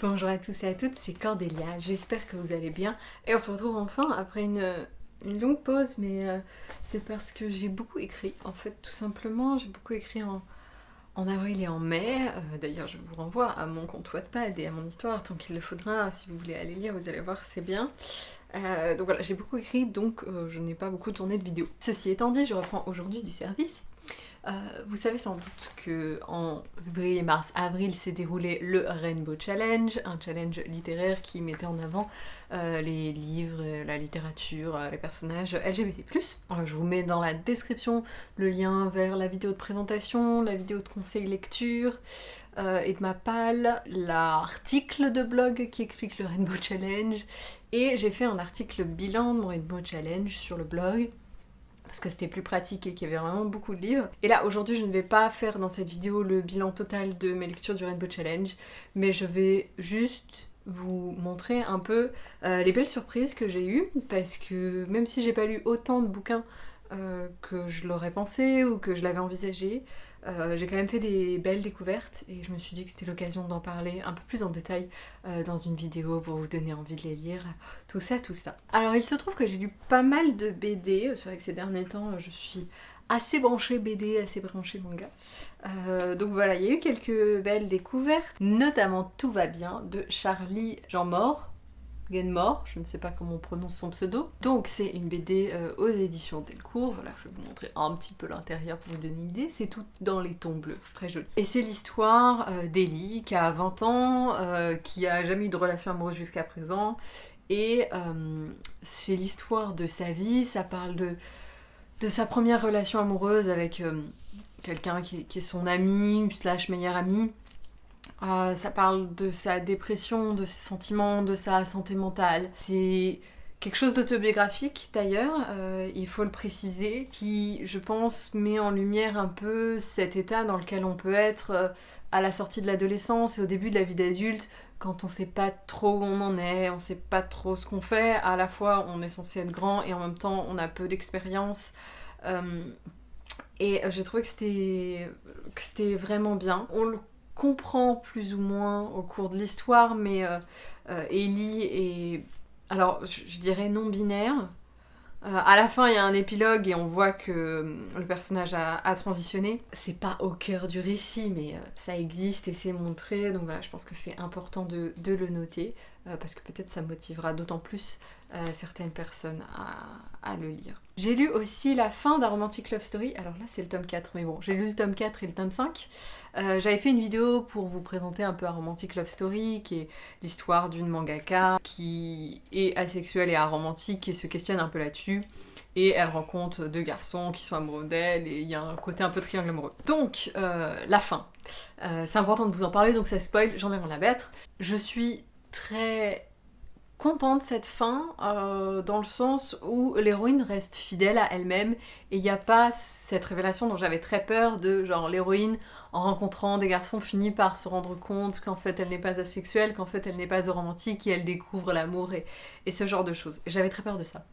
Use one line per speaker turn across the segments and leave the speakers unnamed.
Bonjour à tous et à toutes, c'est Cordélia, j'espère que vous allez bien. Et on se retrouve enfin après une, longue pause, mais euh, c'est parce que j'ai beaucoup écrit, en fait, tout simplement. J'ai beaucoup écrit en, avril et en mai. Euh, D'ailleurs, je vous renvoie à mon compte Wattpad et à mon histoire, tant qu'il le faudra. Si vous voulez aller lire, vous allez voir, c'est bien. Euh, donc voilà, j'ai beaucoup écrit, donc je n'ai pas beaucoup tourné de vidéos. Ceci étant dit, je reprends aujourd'hui du service. Euh, vous savez sans doute que en février, mars, avril s'est déroulé le Rainbow Challenge, un challenge littéraire qui mettait en avant euh, les livres, la littérature, euh, les personnages LGBT+. Je vous mets dans la description le lien vers la vidéo de présentation, la vidéo de conseil lecture, et de ma palle, l'article de blog qui explique le Rainbow Challenge, et j'ai fait un article bilan de mon Rainbow Challenge sur le blog, parce que c'était plus pratique et qu'il y avait vraiment beaucoup de livres. Et là, aujourd'hui, je ne vais pas faire dans cette vidéo le bilan total de mes lectures du Rainbow Challenge, mais je vais juste vous montrer un peu euh, les belles surprises que j'ai eues, parce que même si j'ai pas lu autant de bouquins euh, que je l'aurais pensé ou que je l'avais envisagé, euh, j'ai quand même fait des belles découvertes et je me suis dit que c'était l'occasion d'en parler un peu plus en détail euh, dans une vidéo pour vous donner envie de les lire, tout ça, tout ça. Alors il se trouve que j'ai lu pas mal de BD, c'est vrai que ces derniers temps je suis assez branchée BD, assez branchée manga. Euh, donc voilà, il y a eu quelques belles découvertes, notamment Tout va bien de Charlie Jean Mort, Genmore, je ne sais pas comment on prononce son pseudo. Donc c'est une BD euh, aux éditions Delcourt, voilà, je vais vous montrer un petit peu l'intérieur pour vous donner une idée, c'est tout dans les tons bleus, c'est très joli. Et c'est l'histoire euh, qui a 20 ans, euh, qui a jamais eu de relation amoureuse jusqu'à présent, et euh, c'est l'histoire de sa vie, ça parle de, sa première relation amoureuse avec quelqu'un qui, est- qui est son ami, slash meilleur ami, euh, ça parle de sa dépression, de ses sentiments, de sa santé mentale. C'est quelque chose d'autobiographique d'ailleurs, euh, il faut le préciser, qui je pense met en lumière un peu cet état dans lequel on peut être euh, à la sortie de l'adolescence et au début de la vie d'adulte, quand on sait pas trop où on en est, on sait pas trop ce qu'on fait, à la fois on est censé être grand et en même temps on a peu d'expérience. Euh, et j'ai trouvé que c'était vraiment bien. Comprend plus ou moins au cours de l'histoire, mais euh, euh, Ellie est, alors je, dirais non binaire. Euh, à la fin, il y a un épilogue et on voit que le personnage a, transitionné. C'est pas au cœur du récit, mais ça existe et c'est montré. Donc voilà, je pense que c'est important de, le noter parce que peut-être ça motivera d'autant plus euh, certaines personnes à, le lire. J'ai lu aussi la fin d'un Romantic Love Story. Alors là, c'est le tome 4, mais bon, j'ai lu le tome 4 et le tome 5. Euh, J'avais fait une vidéo pour vous présenter un peu un Romantic Love Story, qui est l'histoire d'une mangaka qui est asexuelle et aromantique et se questionne un peu là-dessus. Et elle rencontre deux garçons qui sont amoureux d'elle et il y a un côté un peu triangle amoureux. Donc, euh, la fin. Euh, c'est important de vous en parler, donc ça spoil, j'en ai rien à. Je suis très contente cette fin, euh, dans le sens où l'héroïne reste fidèle à elle-même et il n'y a pas cette révélation dont j'avais très peur de genre l'héroïne en rencontrant des garçons finit par se rendre compte qu'en fait elle n'est pas asexuelle, qu'en fait elle n'est pas romantique et elle découvre l'amour et, et ce genre de choses. J'avais très peur de ça.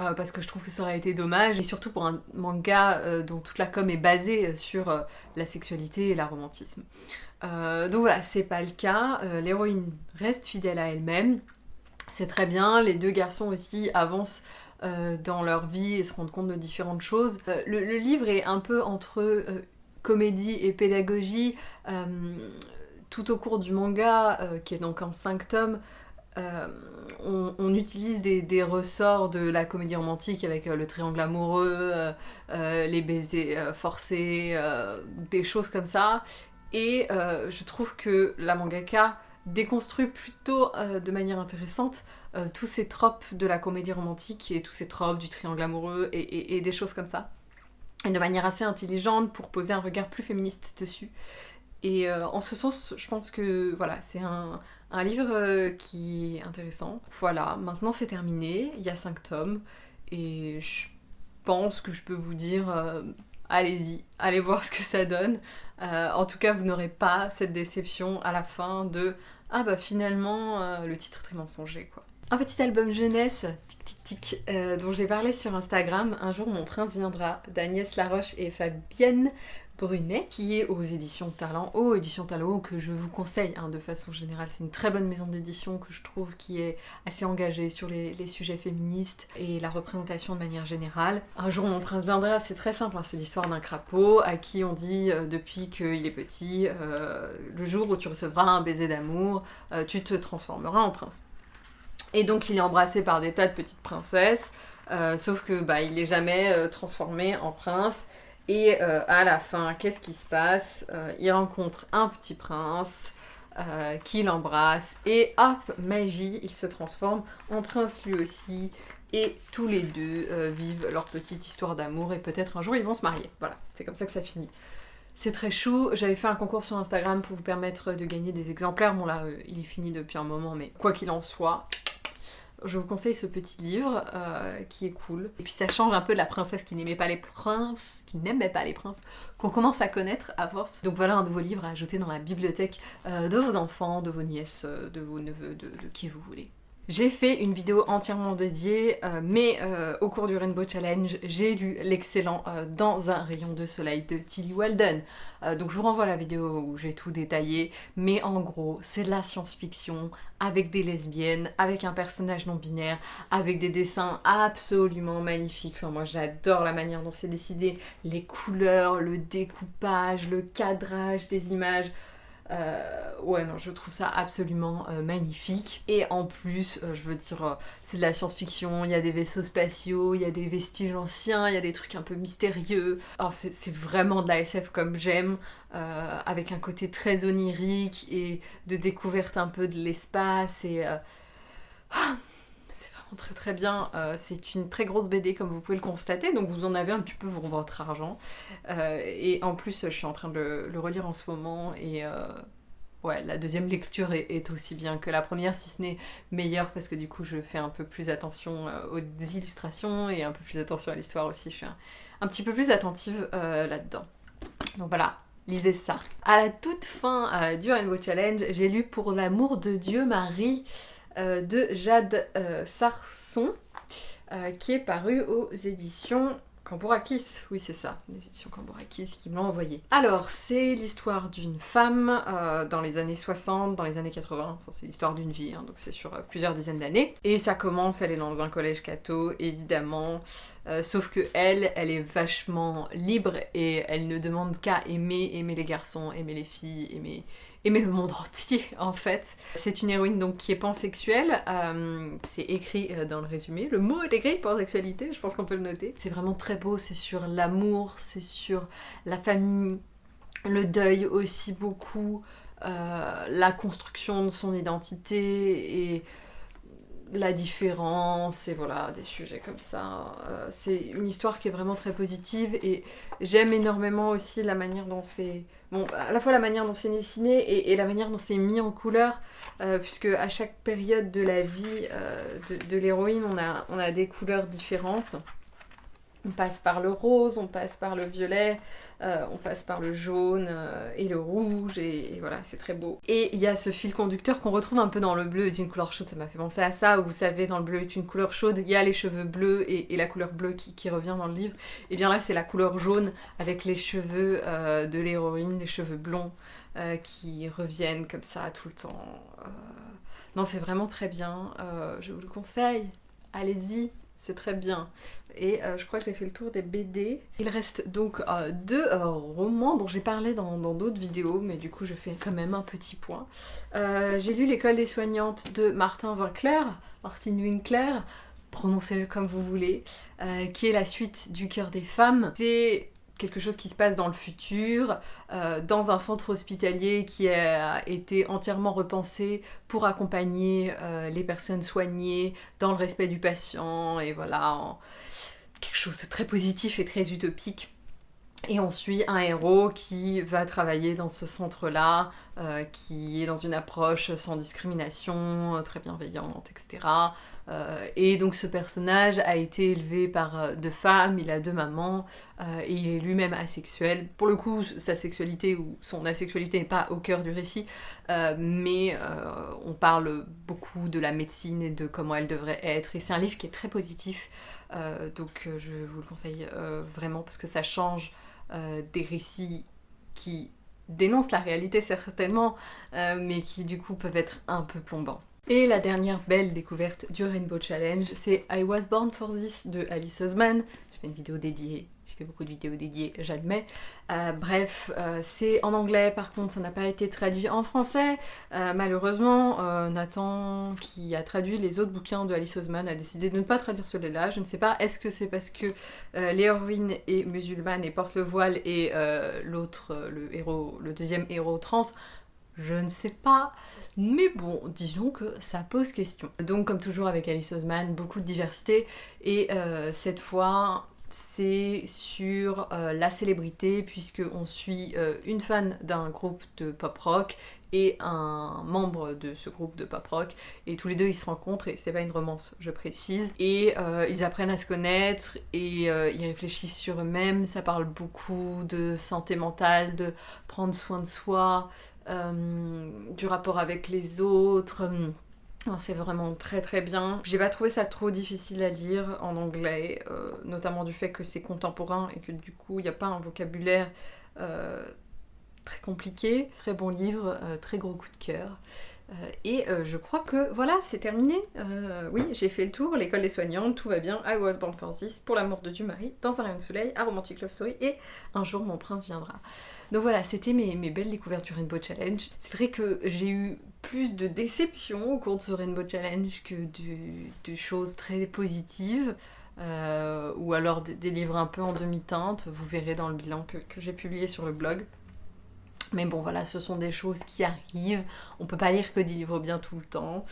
Euh, parce que je trouve que ça aurait été dommage, et surtout pour un manga euh, dont toute la com est basée sur euh, la sexualité et l'aromantisme. Euh, donc voilà, c'est pas le cas. L'héroïne reste fidèle à elle-même. C'est très bien. Les deux garçons aussi avancent dans leur vie et se rendent compte de différentes choses. Le, le livre est un peu entre comédie et pédagogie. Tout au cours du manga, qui est donc en 5 tomes, euh, on, utilise des, ressorts de la comédie romantique avec euh, le triangle amoureux, euh, les baisers forcés, des choses comme ça. Et je trouve que la mangaka déconstruit plutôt de manière intéressante tous ces tropes de la comédie romantique et tous ces tropes du triangle amoureux et- et des choses comme ça. Et de manière assez intelligente pour poser un regard plus féministe dessus. Et euh, en ce sens, je pense que voilà, c'est un, un livre euh, qui est intéressant. Voilà, maintenant c'est terminé, il y a 5 tomes, et je pense que je peux vous dire, euh, allez-y, allez voir ce que ça donne. En tout cas, vous n'aurez pas cette déception à la fin de ah bah finalement le titre est très mensonger quoi. Un petit album jeunesse, tic tic tic, dont j'ai parlé sur Instagram. Un jour mon prince viendra d'Agnès Laroche et Fabienne Brunet, qui est aux éditions Talent Haut, éditions Talent Haut que je vous conseille hein, de façon générale. C'est une très bonne maison d'édition que je trouve qui est assez engagée sur les, sujets féministes et la représentation de manière générale. Un jour mon prince viendra, c'est très simple, hein, c'est l'histoire d'un crapaud à qui on dit euh, depuis qu'il est petit, euh, le jour où tu recevras un baiser d'amour, euh, tu te transformeras en prince. Et donc il est embrassé par des tas de petites princesses, sauf que bah, il n'est jamais transformé en prince. Et euh, à la fin, qu'est-ce qui se passe? Euh, Il rencontre un petit prince euh, qui l'embrasse et hop, magie, il se transforme en prince lui aussi. Et tous les deux vivent leur petite histoire d'amour et peut-être un jour ils vont se marier. Voilà, c'est comme ça que ça finit. C'est très chou. J'avais fait un concours sur Instagram pour vous permettre de gagner des exemplaires. Bon là, il est fini depuis un moment, mais quoi qu'il en soit, je vous conseille ce petit livre euh, qui est cool. Et puis ça change un peu de la princesse qui n'aimait pas les princes, qui n'aimait pas les princes, qu'on commence à connaître à force. Donc voilà un nouveau livre à ajouter dans la bibliothèque euh, de vos enfants, de vos nièces, euh, de vos neveux, de qui vous voulez. J'ai fait une vidéo entièrement dédiée, euh, mais euh, au cours du Rainbow Challenge, j'ai lu l'excellent euh, Dans un rayon de soleil de Tilly Walden. donc je vous renvoie la vidéo où j'ai tout détaillé, mais en gros, c'est de la science-fiction avec des lesbiennes, avec un personnage non binaire, avec des dessins absolument magnifiques. Enfin moi j'adore la manière dont c'est décidé, les couleurs, le découpage, le cadrage des images. Euh, ouais, non, je trouve ça absolument euh, magnifique. Et en plus, euh, je veux dire, c'est de la science-fiction, il y a des vaisseaux spatiaux, il y a des vestiges anciens, il y a des trucs un peu mystérieux. Alors, c'est vraiment de la SF comme j'aime, avec un côté très onirique et de découverte un peu de l'espace et. Très très bien. Euh, c'est une très grosse BD comme vous pouvez le constater, donc vous en avez un petit peu pour votre argent. Euh, et en plus, je suis en train de le, relire en ce moment et euh, ouais, la deuxième lecture est, aussi bien que la première, si ce n'est meilleure parce que du coup, je fais un peu plus attention aux illustrations et un peu plus attention à l'histoire aussi. Je suis un, petit peu plus attentive là-dedans. Donc voilà, lisez ça. À la toute fin du Rainbow Challenge, j'ai lu Pour l'amour de Dieu Marie euh, de Jade euh, Sarson, euh, qui est paru aux éditions Cambourakis, oui c'est ça, les éditions Cambourakis qui me l'ont envoyé. Alors, c'est l'histoire d'une femme dans les années 60, dans les années 80, enfin, c'est l'histoire d'une vie, hein, donc c'est sur plusieurs dizaines d'années. Et ça commence, elle est dans un collège catho, évidemment, sauf que elle, elle est vachement libre et elle ne demande qu'à aimer, aimer les garçons, aimer les filles, aimer, aimer le monde entier en fait. C'est une héroïne donc qui est pansexuelle, euh, c'est écrit euh, dans le résumé, le mot est écrit pansexualité, je pense qu'on peut le noter. C'est vraiment très beau, c'est sur l'amour, c'est sur la famille, le deuil aussi beaucoup, euh, la construction de son identité et la différence et voilà, des sujets comme ça. c'est une histoire qui est vraiment très positive et j'aime énormément aussi la manière dont c'est bon, à la fois la manière dont c'est dessiné et, la manière dont c'est mis en couleur, euh, puisque à chaque période de la vie euh, de, l'héroïne, on a des couleurs différentes. On passe par le rose, on passe par le violet, euh, on passe par le jaune euh, et le rouge, et, voilà, c'est très beau. Et il y a ce fil conducteur qu'on retrouve un peu dans le bleu est une couleur chaude, ça m'a fait penser à ça, vous savez, dans le bleu est une couleur chaude, il y a les cheveux bleus et, la couleur bleue qui, revient dans le livre. Et bien là, c'est la couleur jaune avec les cheveux euh, de l'héroïne, les cheveux blonds qui reviennent comme ça tout le temps. Non, c'est vraiment très bien, je vous le conseille, allez-y, c'est très bien. Et euh, je crois que j'ai fait le tour des BD. Il reste donc euh, deux euh, romans dont j'ai parlé dans d'autres vidéos, mais du coup je fais quand même un petit point. j'ai lu L'école des soignantes de Martin Winkler, Martin Winkler, prononcez-le comme vous voulez, qui est la suite du cœur des femmes. C'est quelque chose qui se passe dans le futur, euh, dans un centre hospitalier qui a été entièrement repensé pour accompagner euh, les personnes soignées dans le respect du patient, et voilà, quelque chose de très positif et très utopique. Et on suit un héros qui va travailler dans ce centre-là, euh, qui est dans une approche sans discrimination, très bienveillante, etc. Euh, et donc ce personnage a été élevé par euh, deux femmes, il a deux mamans, et il est lui-même asexuel. Pour le coup, sa sexualité ou son asexualité n'est pas au cœur du récit, mais on parle beaucoup de la médecine et de comment elle devrait être. Et c'est un livre qui est très positif, donc je vous le conseille vraiment parce que ça change des récits qui dénoncent la réalité certainement, mais qui du coup peuvent être un peu plombants. Et la dernière belle découverte du Rainbow Challenge, c'est I Was Born for This de Alice Osman. J'ai fait une vidéo dédiée, j'ai fait beaucoup de vidéos dédiées, j'admets. Euh, bref, euh, c'est en anglais, par contre ça n'a pas été traduit en français. Euh, malheureusement, Nathan, qui a traduit les autres bouquins de Alice Osman, a décidé de ne pas traduire celui-là. Je ne sais pas, est-ce que c'est parce que l'héroïne est musulmane et porte le voile et l'autre, le héros, le deuxième héros trans? Je ne sais pas. Mais bon, disons que ça pose question. Donc comme toujours avec Alice Osman, beaucoup de diversité. Et euh, cette fois c'est sur euh, la célébrité puisque on suit euh, une fan d'un groupe de pop rock et un membre de ce groupe de pop rock. Et tous les deux ils se rencontrent et c'est pas une romance je précise. Et ils apprennent à se connaître et ils réfléchissent sur eux-mêmes. Ça parle beaucoup de santé mentale de prendre soin de soi du rapport avec les autres. C'est vraiment très très bien. J'ai pas trouvé ça trop difficile à lire en anglais, euh, notamment du fait que c'est contemporain et que du coup il n'y a pas un vocabulaire euh, très compliqué. Très bon livre, très gros coup de cœur. Et je crois que voilà, c'est terminé. oui, j'ai fait le tour, l'école des soignantes, tout va bien. I was born for this, pour l'amour de Dieu Marie, dans un rayon de soleil, un romantic love story et un jour mon prince viendra. Donc voilà, c'était mes, belles découvertes du Rainbow Challenge. C'est vrai que j'ai eu plus de déceptions au cours de ce Rainbow Challenge que de, choses très positives. Euh, ou alors des livres un peu en demi-teinte, vous verrez dans le bilan que j'ai publié sur le blog. Mais bon voilà, ce sont des choses qui arrivent, on peut pas lire que des livres bien tout le temps.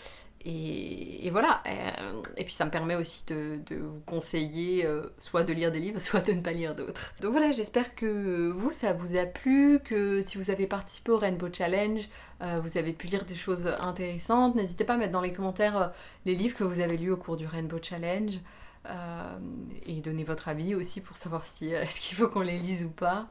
Et, voilà, euh, et puis ça me permet aussi de, vous conseiller euh, soit de lire des livres, soit de ne pas lire d'autres. Donc voilà, j'espère que vous, ça vous a plu, que si vous avez participé au Rainbow Challenge, euh, vous avez pu lire des choses intéressantes. N'hésitez pas à mettre dans les commentaires les livres que vous avez lus au cours du Rainbow Challenge. et donner votre avis aussi pour savoir si est-ce qu'il faut qu'on les lise ou pas.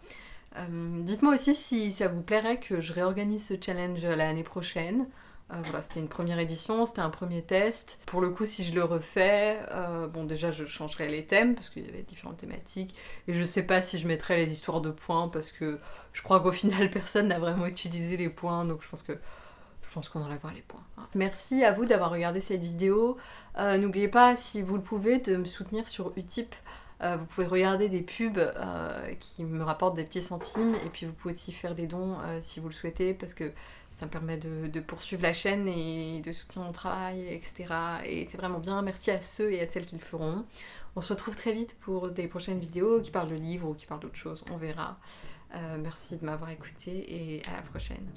Dites-moi aussi si ça vous plairait que je réorganise ce challenge l'année prochaine. Euh, voilà, c'était une première édition, c'était un premier test. Pour le coup, si je le refais, euh, bon déjà je changerai les thèmes parce qu'il y avait différentes thématiques. Et je sais pas si je mettrai les histoires de points parce que je crois qu'au final personne n'a vraiment utilisé les points, donc je pense que je pense qu'on en voir les points. Hein. Merci à vous d'avoir regardé cette vidéo. Euh, n'oubliez pas, si vous le pouvez, de me soutenir sur Utip. Vous pouvez regarder des pubs qui me rapportent des petits centimes et puis vous pouvez aussi faire des dons si vous le souhaitez parce que ça me permet de, poursuivre la chaîne et de soutenir mon travail, etc. Et c'est vraiment bien. Merci à ceux et à celles qui le feront. On se retrouve très vite pour des prochaines vidéos qui parlent de livres ou qui parlent d'autres choses. On verra. Euh, merci de m'avoir écouté et à la prochaine.